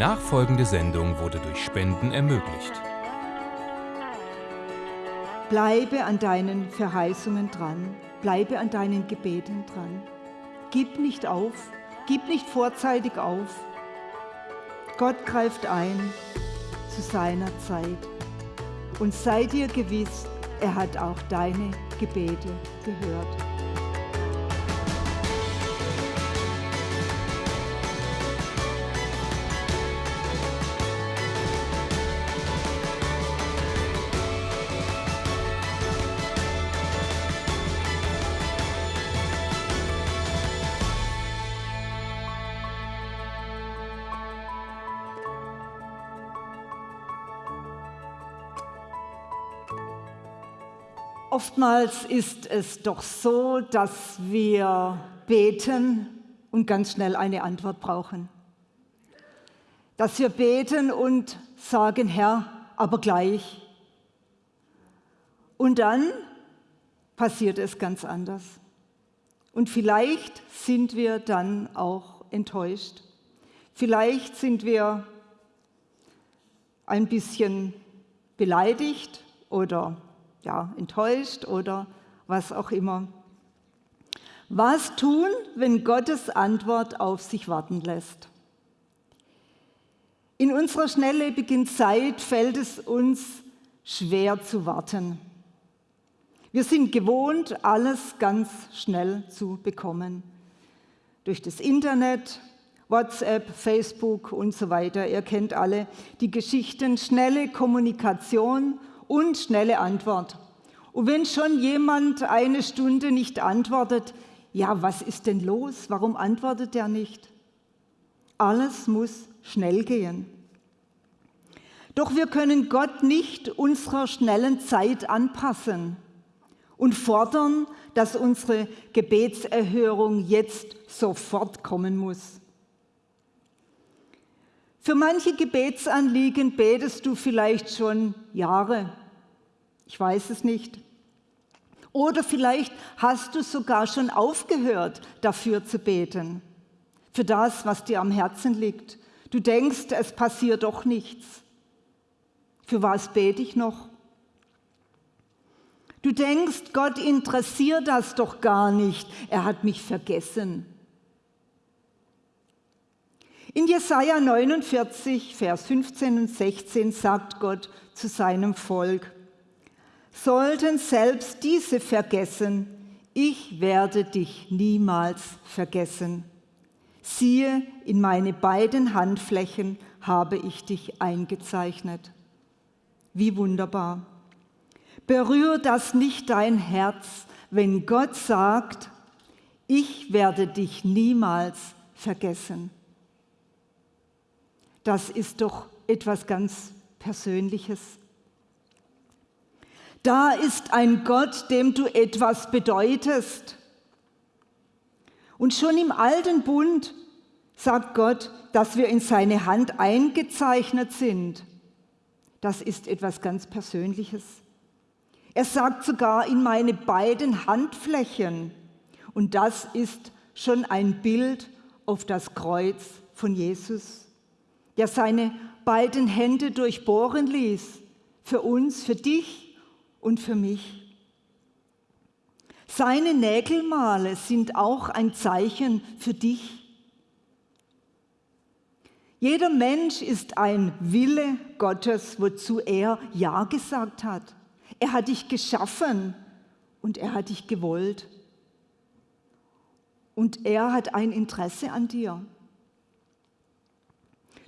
nachfolgende Sendung wurde durch Spenden ermöglicht. Bleibe an deinen Verheißungen dran, bleibe an deinen Gebeten dran. Gib nicht auf, gib nicht vorzeitig auf. Gott greift ein zu seiner Zeit. Und sei dir gewiss, er hat auch deine Gebete gehört. Oftmals ist es doch so, dass wir beten und ganz schnell eine Antwort brauchen. Dass wir beten und sagen, Herr, aber gleich. Und dann passiert es ganz anders. Und vielleicht sind wir dann auch enttäuscht. Vielleicht sind wir ein bisschen beleidigt oder ja, enttäuscht oder was auch immer. Was tun, wenn Gottes Antwort auf sich warten lässt? In unserer schnelllebigen Zeit fällt es uns schwer zu warten. Wir sind gewohnt, alles ganz schnell zu bekommen. Durch das Internet, WhatsApp, Facebook und so weiter. Ihr kennt alle die Geschichten, schnelle Kommunikation und schnelle Antwort. Und wenn schon jemand eine Stunde nicht antwortet, ja, was ist denn los? Warum antwortet er nicht? Alles muss schnell gehen. Doch wir können Gott nicht unserer schnellen Zeit anpassen und fordern, dass unsere Gebetserhörung jetzt sofort kommen muss. Für manche Gebetsanliegen betest du vielleicht schon Jahre ich weiß es nicht. Oder vielleicht hast du sogar schon aufgehört, dafür zu beten, für das, was dir am Herzen liegt. Du denkst, es passiert doch nichts. Für was bete ich noch? Du denkst, Gott interessiert das doch gar nicht. Er hat mich vergessen. In Jesaja 49, Vers 15 und 16 sagt Gott zu seinem Volk: sollten selbst diese vergessen, ich werde dich niemals vergessen. Siehe, in meine beiden Handflächen habe ich dich eingezeichnet. Wie wunderbar. Berühr das nicht dein Herz, wenn Gott sagt, ich werde dich niemals vergessen. Das ist doch etwas ganz Persönliches. Da ist ein Gott, dem du etwas bedeutest. Und schon im alten Bund sagt Gott, dass wir in seine Hand eingezeichnet sind. Das ist etwas ganz Persönliches. Er sagt sogar in meine beiden Handflächen. Und das ist schon ein Bild auf das Kreuz von Jesus, der seine beiden Hände durchbohren ließ. Für uns, für dich und für mich. Seine Nägelmale sind auch ein Zeichen für dich. Jeder Mensch ist ein Wille Gottes, wozu er Ja gesagt hat. Er hat dich geschaffen und er hat dich gewollt. Und er hat ein Interesse an dir.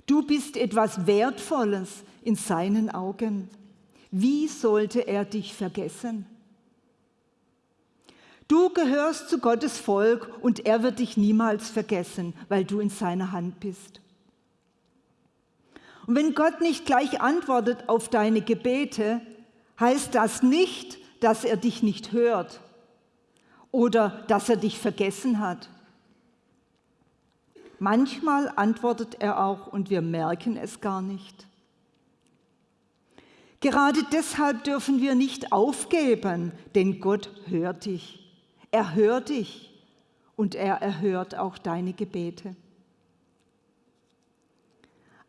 Du bist etwas Wertvolles in seinen Augen. Wie sollte er dich vergessen? Du gehörst zu Gottes Volk und er wird dich niemals vergessen, weil du in seiner Hand bist. Und wenn Gott nicht gleich antwortet auf deine Gebete, heißt das nicht, dass er dich nicht hört oder dass er dich vergessen hat. Manchmal antwortet er auch und wir merken es gar nicht. Gerade deshalb dürfen wir nicht aufgeben, denn Gott hört dich. Er hört dich und er erhört auch deine Gebete.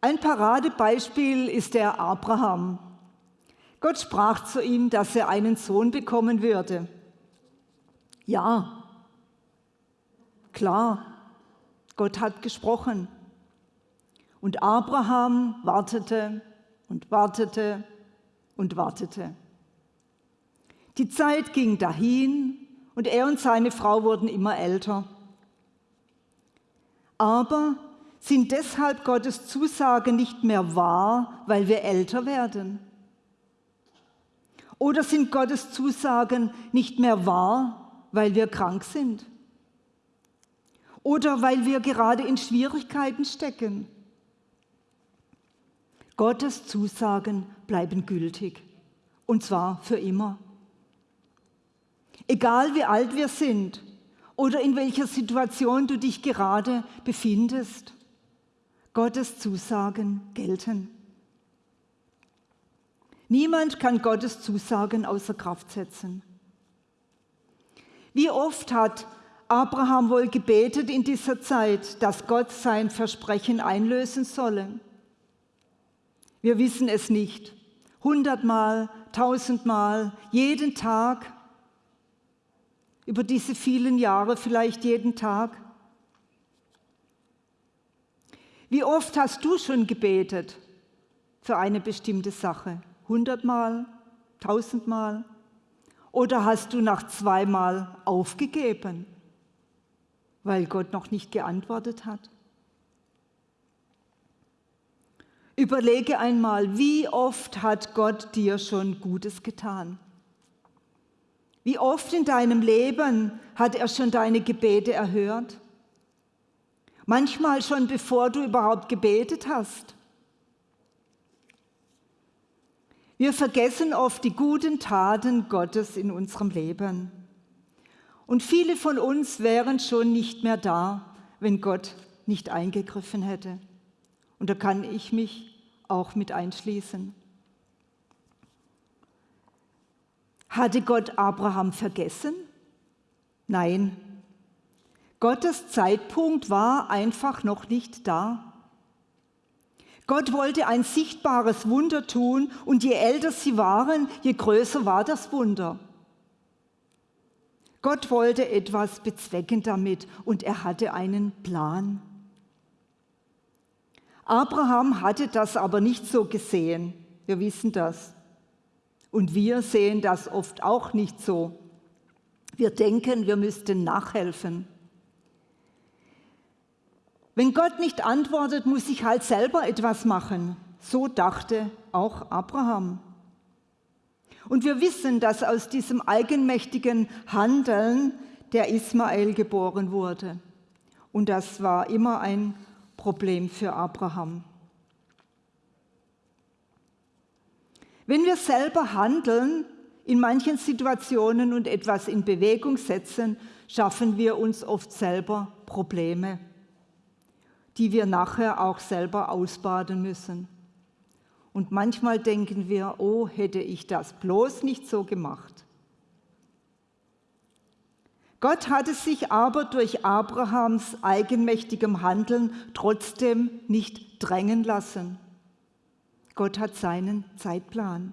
Ein Paradebeispiel ist der Abraham. Gott sprach zu ihm, dass er einen Sohn bekommen würde. Ja, klar, Gott hat gesprochen. Und Abraham wartete und wartete und wartete. Die Zeit ging dahin und er und seine Frau wurden immer älter. Aber sind deshalb Gottes Zusagen nicht mehr wahr, weil wir älter werden? Oder sind Gottes Zusagen nicht mehr wahr, weil wir krank sind? Oder weil wir gerade in Schwierigkeiten stecken? Gottes Zusagen bleiben gültig, und zwar für immer. Egal wie alt wir sind oder in welcher Situation du dich gerade befindest, Gottes Zusagen gelten. Niemand kann Gottes Zusagen außer Kraft setzen. Wie oft hat Abraham wohl gebetet in dieser Zeit, dass Gott sein Versprechen einlösen solle? Wir wissen es nicht. Hundertmal, tausendmal, jeden Tag, über diese vielen Jahre vielleicht jeden Tag. Wie oft hast du schon gebetet für eine bestimmte Sache? Hundertmal, tausendmal? Oder hast du nach zweimal aufgegeben, weil Gott noch nicht geantwortet hat? Überlege einmal, wie oft hat Gott dir schon Gutes getan? Wie oft in deinem Leben hat er schon deine Gebete erhört? Manchmal schon bevor du überhaupt gebetet hast. Wir vergessen oft die guten Taten Gottes in unserem Leben. Und viele von uns wären schon nicht mehr da, wenn Gott nicht eingegriffen hätte. Und da kann ich mich auch mit einschließen. Hatte Gott Abraham vergessen? Nein. Gottes Zeitpunkt war einfach noch nicht da. Gott wollte ein sichtbares Wunder tun und je älter sie waren, je größer war das Wunder. Gott wollte etwas bezwecken damit und er hatte einen Plan. Abraham hatte das aber nicht so gesehen. Wir wissen das. Und wir sehen das oft auch nicht so. Wir denken, wir müssten nachhelfen. Wenn Gott nicht antwortet, muss ich halt selber etwas machen. So dachte auch Abraham. Und wir wissen, dass aus diesem eigenmächtigen Handeln der Ismael geboren wurde. Und das war immer ein Problem für Abraham. Wenn wir selber handeln, in manchen Situationen und etwas in Bewegung setzen, schaffen wir uns oft selber Probleme die wir nachher auch selber ausbaden müssen. Und manchmal denken wir, oh, hätte ich das bloß nicht so gemacht. Gott hatte sich aber durch Abrahams eigenmächtigem Handeln trotzdem nicht drängen lassen. Gott hat seinen Zeitplan.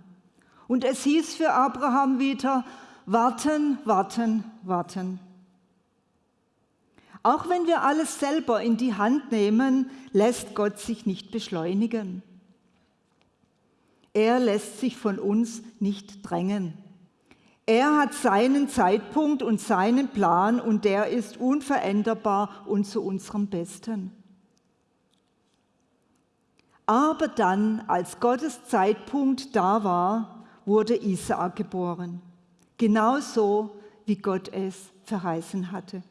Und es hieß für Abraham wieder, warten, warten, warten. Auch wenn wir alles selber in die Hand nehmen, lässt Gott sich nicht beschleunigen. Er lässt sich von uns nicht drängen. Er hat seinen Zeitpunkt und seinen Plan und der ist unveränderbar und zu unserem Besten. Aber dann, als Gottes Zeitpunkt da war, wurde Isaak geboren. Genauso, wie Gott es verheißen hatte.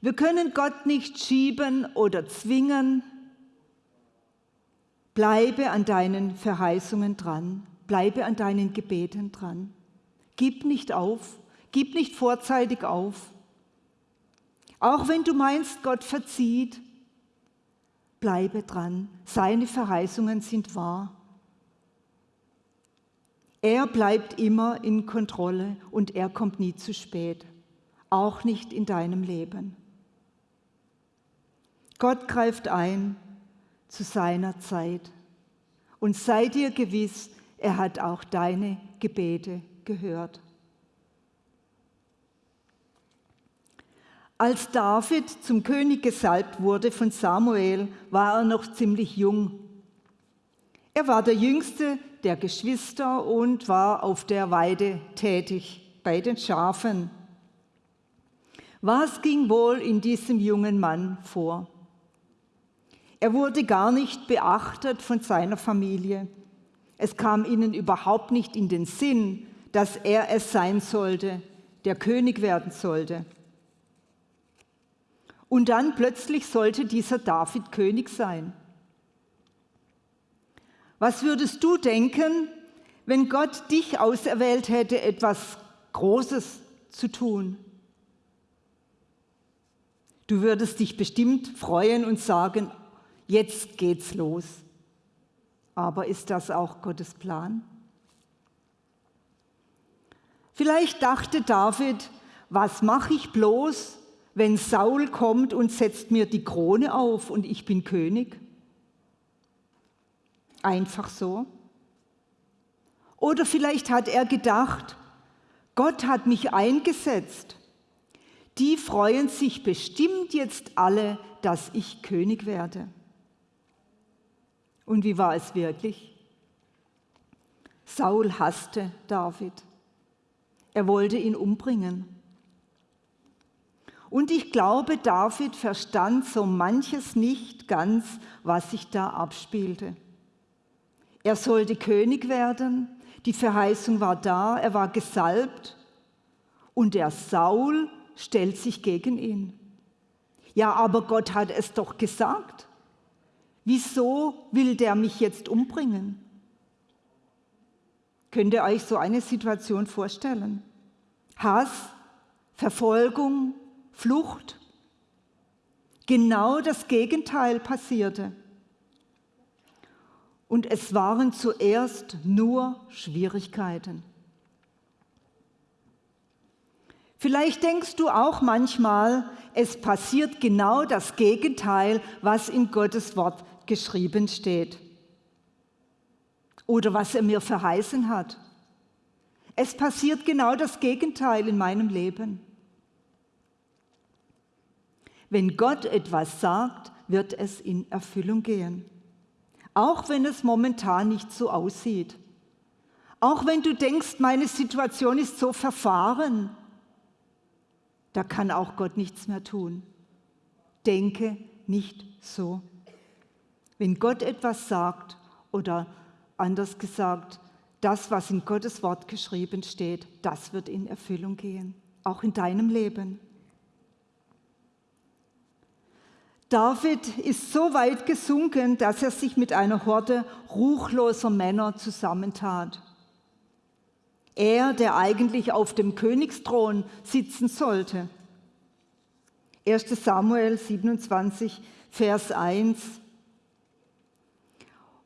Wir können Gott nicht schieben oder zwingen. Bleibe an deinen Verheißungen dran, bleibe an deinen Gebeten dran. Gib nicht auf, gib nicht vorzeitig auf. Auch wenn du meinst, Gott verzieht, bleibe dran. Seine Verheißungen sind wahr. Er bleibt immer in Kontrolle und er kommt nie zu spät, auch nicht in deinem Leben. Gott greift ein zu seiner Zeit. Und sei dir gewiss, er hat auch deine Gebete gehört. Als David zum König gesalbt wurde von Samuel, war er noch ziemlich jung. Er war der jüngste der Geschwister und war auf der Weide tätig bei den Schafen. Was ging wohl in diesem jungen Mann vor? Er wurde gar nicht beachtet von seiner Familie. Es kam ihnen überhaupt nicht in den Sinn, dass er es sein sollte, der König werden sollte. Und dann plötzlich sollte dieser David König sein. Was würdest du denken, wenn Gott dich auserwählt hätte, etwas Großes zu tun? Du würdest dich bestimmt freuen und sagen, jetzt geht's los. Aber ist das auch Gottes Plan? Vielleicht dachte David, was mache ich bloß, wenn Saul kommt und setzt mir die Krone auf und ich bin König? Einfach so. Oder vielleicht hat er gedacht, Gott hat mich eingesetzt. Die freuen sich bestimmt jetzt alle, dass ich König werde. Und wie war es wirklich? Saul hasste David. Er wollte ihn umbringen. Und ich glaube, David verstand so manches nicht ganz, was sich da abspielte. Er sollte König werden, die Verheißung war da, er war gesalbt und der Saul stellt sich gegen ihn. Ja, aber Gott hat es doch gesagt. Wieso will der mich jetzt umbringen? Könnt ihr euch so eine Situation vorstellen? Hass, Verfolgung, Flucht. Genau das Gegenteil passierte. Und es waren zuerst nur Schwierigkeiten. Vielleicht denkst du auch manchmal, es passiert genau das Gegenteil, was in Gottes Wort geschrieben steht oder was er mir verheißen hat. Es passiert genau das Gegenteil in meinem Leben. Wenn Gott etwas sagt, wird es in Erfüllung gehen. Auch wenn es momentan nicht so aussieht. Auch wenn du denkst, meine Situation ist so verfahren, da kann auch Gott nichts mehr tun. Denke nicht so. Wenn Gott etwas sagt oder anders gesagt, das, was in Gottes Wort geschrieben steht, das wird in Erfüllung gehen, auch in deinem Leben. David ist so weit gesunken, dass er sich mit einer Horde ruchloser Männer zusammentat. Er, der eigentlich auf dem Königsthron sitzen sollte. 1 Samuel 27, Vers 1.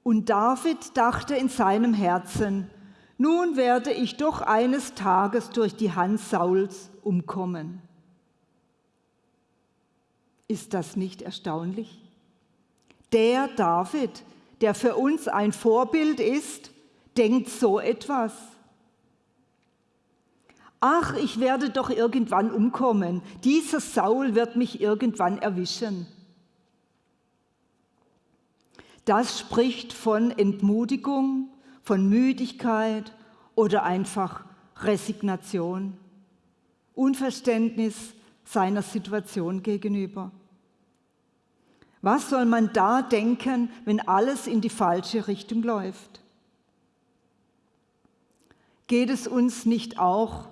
Und David dachte in seinem Herzen, nun werde ich doch eines Tages durch die Hand Sauls umkommen. Ist das nicht erstaunlich? Der David, der für uns ein Vorbild ist, denkt so etwas. Ach, ich werde doch irgendwann umkommen. Dieser Saul wird mich irgendwann erwischen. Das spricht von Entmutigung, von Müdigkeit oder einfach Resignation, Unverständnis seiner Situation gegenüber. Was soll man da denken, wenn alles in die falsche Richtung läuft? Geht es uns nicht auch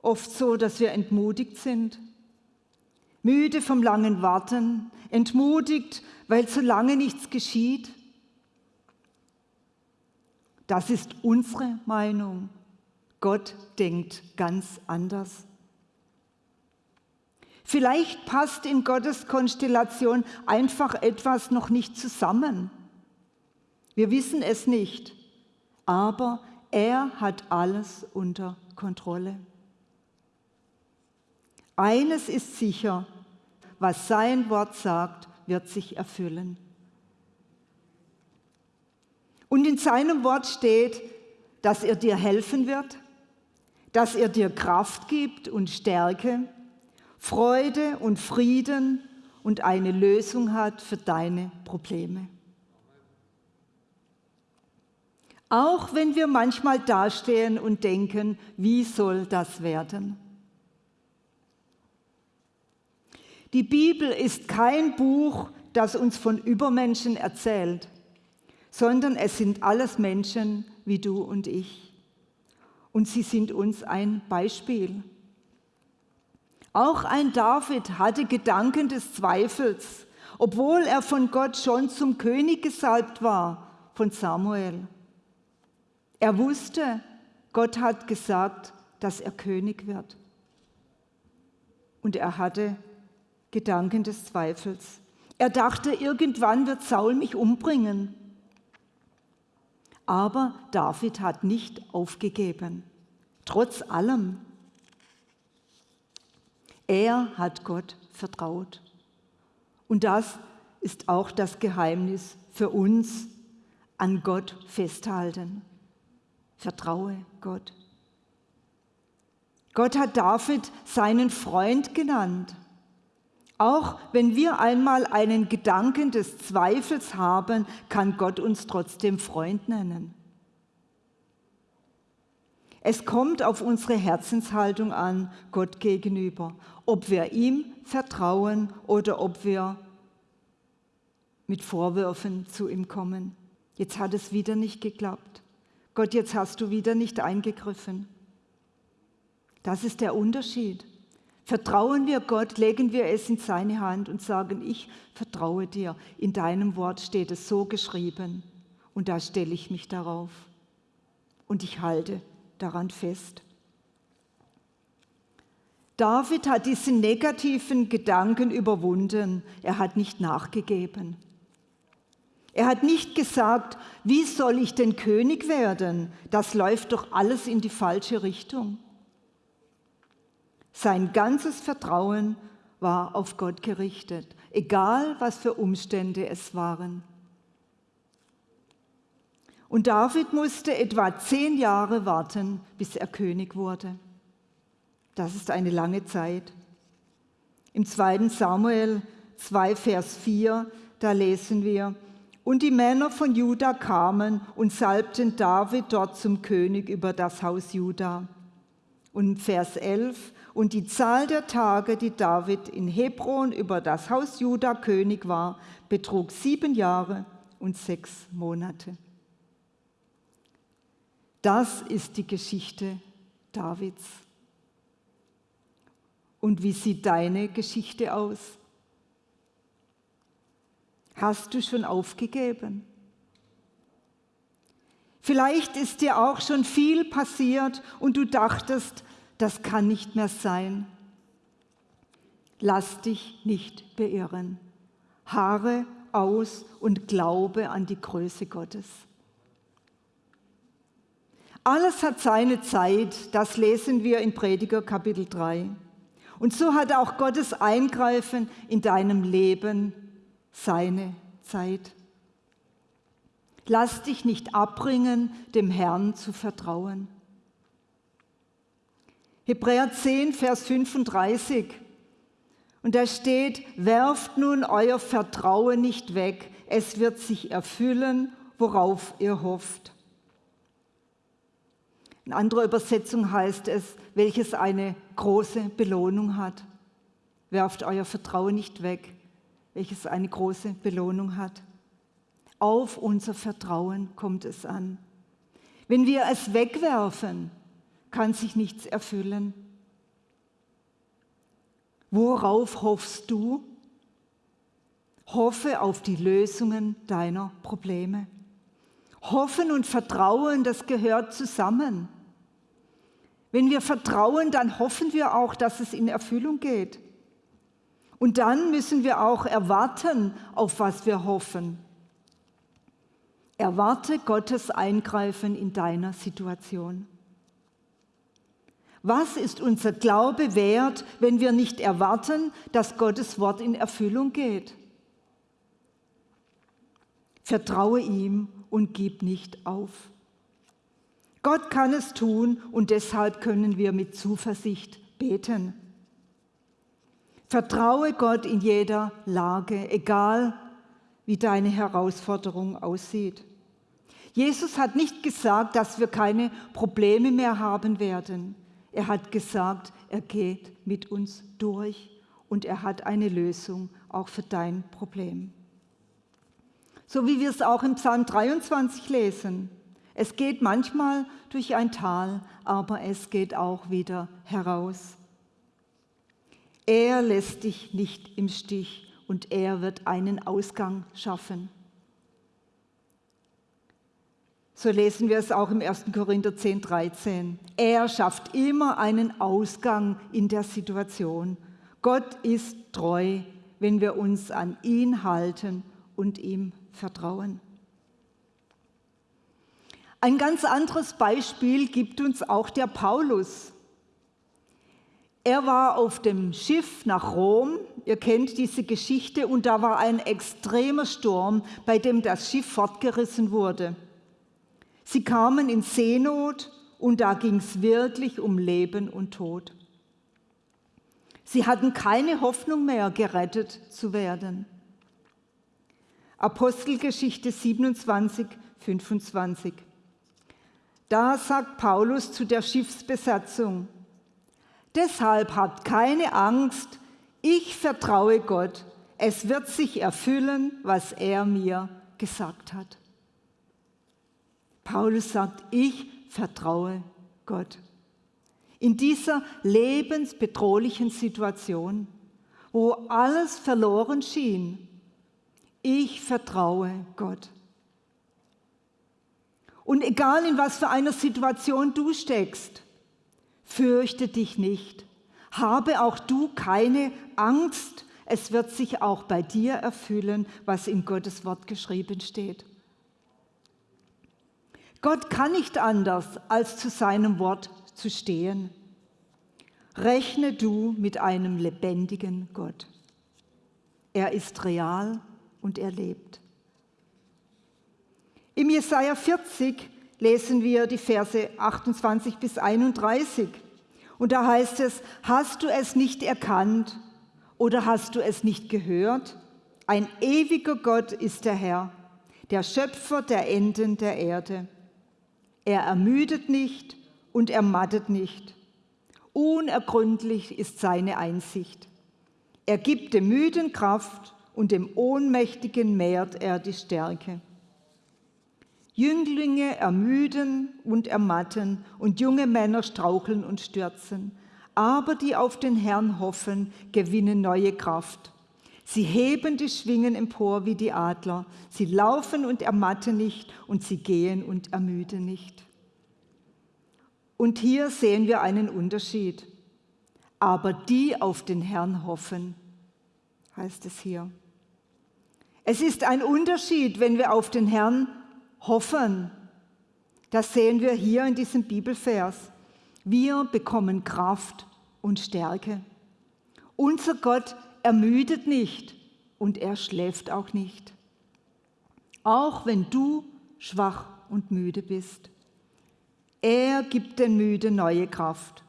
oft so, dass wir entmutigt sind? Müde vom langen Warten, entmutigt, weil zu lange nichts geschieht? Das ist unsere Meinung. Gott denkt ganz anders. Vielleicht passt in Gottes Konstellation einfach etwas noch nicht zusammen. Wir wissen es nicht, aber er hat alles unter Kontrolle. Eines ist sicher, was sein Wort sagt, wird sich erfüllen. Und in seinem Wort steht, dass er dir helfen wird, dass er dir Kraft gibt und Stärke, Freude und Frieden und eine Lösung hat für deine Probleme. Auch wenn wir manchmal dastehen und denken, wie soll das werden? Die Bibel ist kein Buch, das uns von Übermenschen erzählt, sondern es sind alles Menschen wie du und ich. Und sie sind uns ein Beispiel. Auch ein David hatte Gedanken des Zweifels, obwohl er von Gott schon zum König gesalbt war, von Samuel. Er wusste, Gott hat gesagt, dass er König wird. Und er hatte Gedanken des Zweifels. Er dachte, irgendwann wird Saul mich umbringen. Aber David hat nicht aufgegeben, trotz allem. Er hat Gott vertraut. Und das ist auch das Geheimnis für uns, an Gott festhalten. Vertraue Gott. Gott hat David seinen Freund genannt. Auch wenn wir einmal einen Gedanken des Zweifels haben, kann Gott uns trotzdem Freund nennen. Es kommt auf unsere Herzenshaltung an, Gott gegenüber, ob wir ihm vertrauen oder ob wir mit Vorwürfen zu ihm kommen. Jetzt hat es wieder nicht geklappt. Gott, jetzt hast du wieder nicht eingegriffen. Das ist der Unterschied. Vertrauen wir Gott, legen wir es in seine Hand und sagen, ich vertraue dir. In deinem Wort steht es so geschrieben und da stelle ich mich darauf und ich halte daran fest. David hat diese negativen Gedanken überwunden. Er hat nicht nachgegeben. Er hat nicht gesagt, wie soll ich denn König werden? Das läuft doch alles in die falsche Richtung. Sein ganzes Vertrauen war auf Gott gerichtet, egal was für Umstände es waren. Und David musste etwa zehn Jahre warten, bis er König wurde. Das ist eine lange Zeit. Im 2. Samuel 2, Vers 4, da lesen wir, und die Männer von Juda kamen und salbten David dort zum König über das Haus Juda. Und Vers 11, und die Zahl der Tage, die David in Hebron über das Haus Juda König war, betrug sieben Jahre und sechs Monate. Das ist die Geschichte Davids. Und wie sieht deine Geschichte aus? Hast du schon aufgegeben? Vielleicht ist dir auch schon viel passiert und du dachtest, das kann nicht mehr sein. Lass dich nicht beirren. Haare aus und glaube an die Größe Gottes. Alles hat seine Zeit, das lesen wir in Prediger Kapitel 3. Und so hat auch Gottes Eingreifen in deinem Leben seine Zeit. Lass dich nicht abbringen, dem Herrn zu vertrauen. Hebräer 10, Vers 35. Und da steht, werft nun euer Vertrauen nicht weg, es wird sich erfüllen, worauf ihr hofft. In anderer Übersetzung heißt es, welches eine große Belohnung hat. Werft euer Vertrauen nicht weg, welches eine große Belohnung hat. Auf unser Vertrauen kommt es an. Wenn wir es wegwerfen, kann sich nichts erfüllen. Worauf hoffst du? Hoffe auf die Lösungen deiner Probleme. Hoffen und Vertrauen, das gehört zusammen. Wenn wir vertrauen, dann hoffen wir auch, dass es in Erfüllung geht. Und dann müssen wir auch erwarten, auf was wir hoffen. Erwarte Gottes Eingreifen in deiner Situation. Was ist unser Glaube wert, wenn wir nicht erwarten, dass Gottes Wort in Erfüllung geht? Vertraue ihm und gib nicht auf. Gott kann es tun und deshalb können wir mit Zuversicht beten. Vertraue Gott in jeder Lage, egal wie deine Herausforderung aussieht. Jesus hat nicht gesagt, dass wir keine Probleme mehr haben werden. Er hat gesagt, er geht mit uns durch und er hat eine Lösung auch für dein Problem. So wie wir es auch im Psalm 23 lesen. Es geht manchmal durch ein Tal, aber es geht auch wieder heraus. Er lässt dich nicht im Stich und er wird einen Ausgang schaffen. So lesen wir es auch im 1. Korinther 10, 13. Er schafft immer einen Ausgang in der Situation. Gott ist treu, wenn wir uns an ihn halten und ihm vertrauen. Ein ganz anderes Beispiel gibt uns auch der Paulus. Er war auf dem Schiff nach Rom, ihr kennt diese Geschichte, und da war ein extremer Sturm, bei dem das Schiff fortgerissen wurde. Sie kamen in Seenot und da ging es wirklich um Leben und Tod. Sie hatten keine Hoffnung mehr, gerettet zu werden. Apostelgeschichte 27, 25. Da sagt Paulus zu der Schiffsbesatzung, deshalb habt keine Angst, ich vertraue Gott, es wird sich erfüllen, was er mir gesagt hat. Paulus sagt, ich vertraue Gott. In dieser lebensbedrohlichen Situation, wo alles verloren schien, ich vertraue Gott. Und egal in was für einer Situation du steckst, fürchte dich nicht. Habe auch du keine Angst. Es wird sich auch bei dir erfüllen, was in Gottes Wort geschrieben steht. Gott kann nicht anders, als zu seinem Wort zu stehen. Rechne du mit einem lebendigen Gott. Er ist real und er lebt. Im Jesaja 40 lesen wir die Verse 28 bis 31. Und da heißt es: Hast du es nicht erkannt oder hast du es nicht gehört? Ein ewiger Gott ist der Herr, der Schöpfer der Enden der Erde. Er ermüdet nicht und ermattet nicht. Unergründlich ist seine Einsicht. Er gibt dem Müden Kraft und dem Ohnmächtigen mehrt er die Stärke. Jünglinge ermüden und ermatten und junge Männer straucheln und stürzen. Aber die auf den Herrn hoffen, gewinnen neue Kraft. Sie heben die Schwingen empor wie die Adler. Sie laufen und ermatten nicht und sie gehen und ermüden nicht. Und hier sehen wir einen Unterschied. Aber die auf den Herrn hoffen, heißt es hier. Es ist ein Unterschied, wenn wir auf den Herrn hoffen. Das sehen wir hier in diesem Bibelvers. Wir bekommen Kraft und Stärke. Unser Gott ermüdet nicht und er schläft auch nicht. Auch wenn du schwach und müde bist. Er gibt den Müden neue Kraft.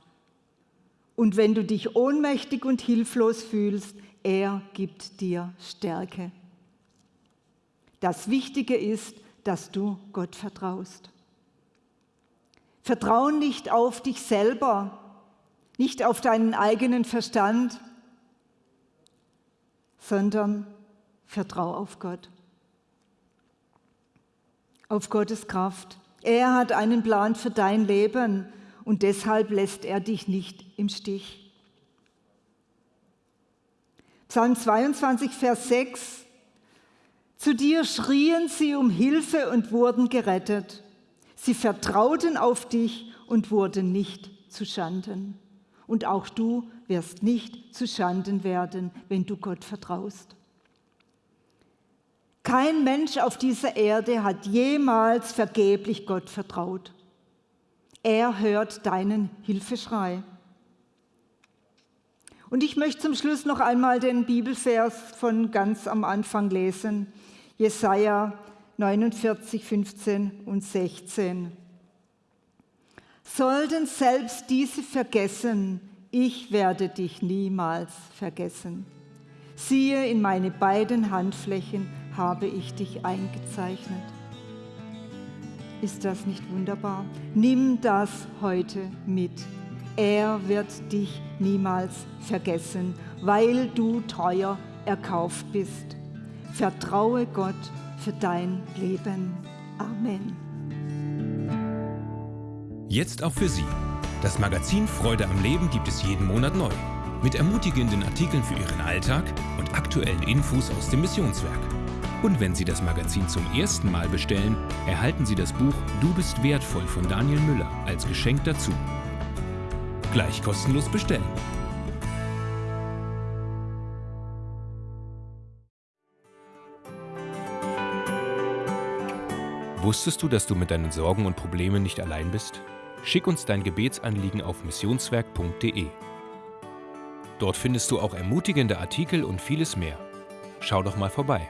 Und wenn du dich ohnmächtig und hilflos fühlst, er gibt dir Stärke. Das Wichtige ist, dass du Gott vertraust. Vertrau nicht auf dich selber, nicht auf deinen eigenen Verstand, sondern vertrau auf Gott, auf Gottes Kraft. Er hat einen Plan für dein Leben und deshalb lässt er dich nicht im Stich. Psalm 22, Vers 6 zu dir schrien sie um Hilfe und wurden gerettet. Sie vertrauten auf dich und wurden nicht zu Schanden. Und auch du wirst nicht zu Schanden werden, wenn du Gott vertraust. Kein Mensch auf dieser Erde hat jemals vergeblich Gott vertraut. Er hört deinen Hilfeschrei. Und ich möchte zum Schluss noch einmal den Bibelvers von ganz am Anfang lesen. Jesaja 49, 15 und 16. Sollten selbst diese vergessen, ich werde dich niemals vergessen. Siehe, in meine beiden Handflächen habe ich dich eingezeichnet. Ist das nicht wunderbar? Nimm das heute mit. Er wird dich niemals vergessen, weil du teuer erkauft bist. Vertraue Gott für dein Leben. Amen. Jetzt auch für Sie. Das Magazin Freude am Leben gibt es jeden Monat neu. Mit ermutigenden Artikeln für Ihren Alltag und aktuellen Infos aus dem Missionswerk. Und wenn Sie das Magazin zum ersten Mal bestellen, erhalten Sie das Buch Du bist wertvoll von Daniel Müller als Geschenk dazu. Gleich kostenlos bestellen. Wusstest du, dass du mit deinen Sorgen und Problemen nicht allein bist? Schick uns dein Gebetsanliegen auf missionswerk.de. Dort findest du auch ermutigende Artikel und vieles mehr. Schau doch mal vorbei.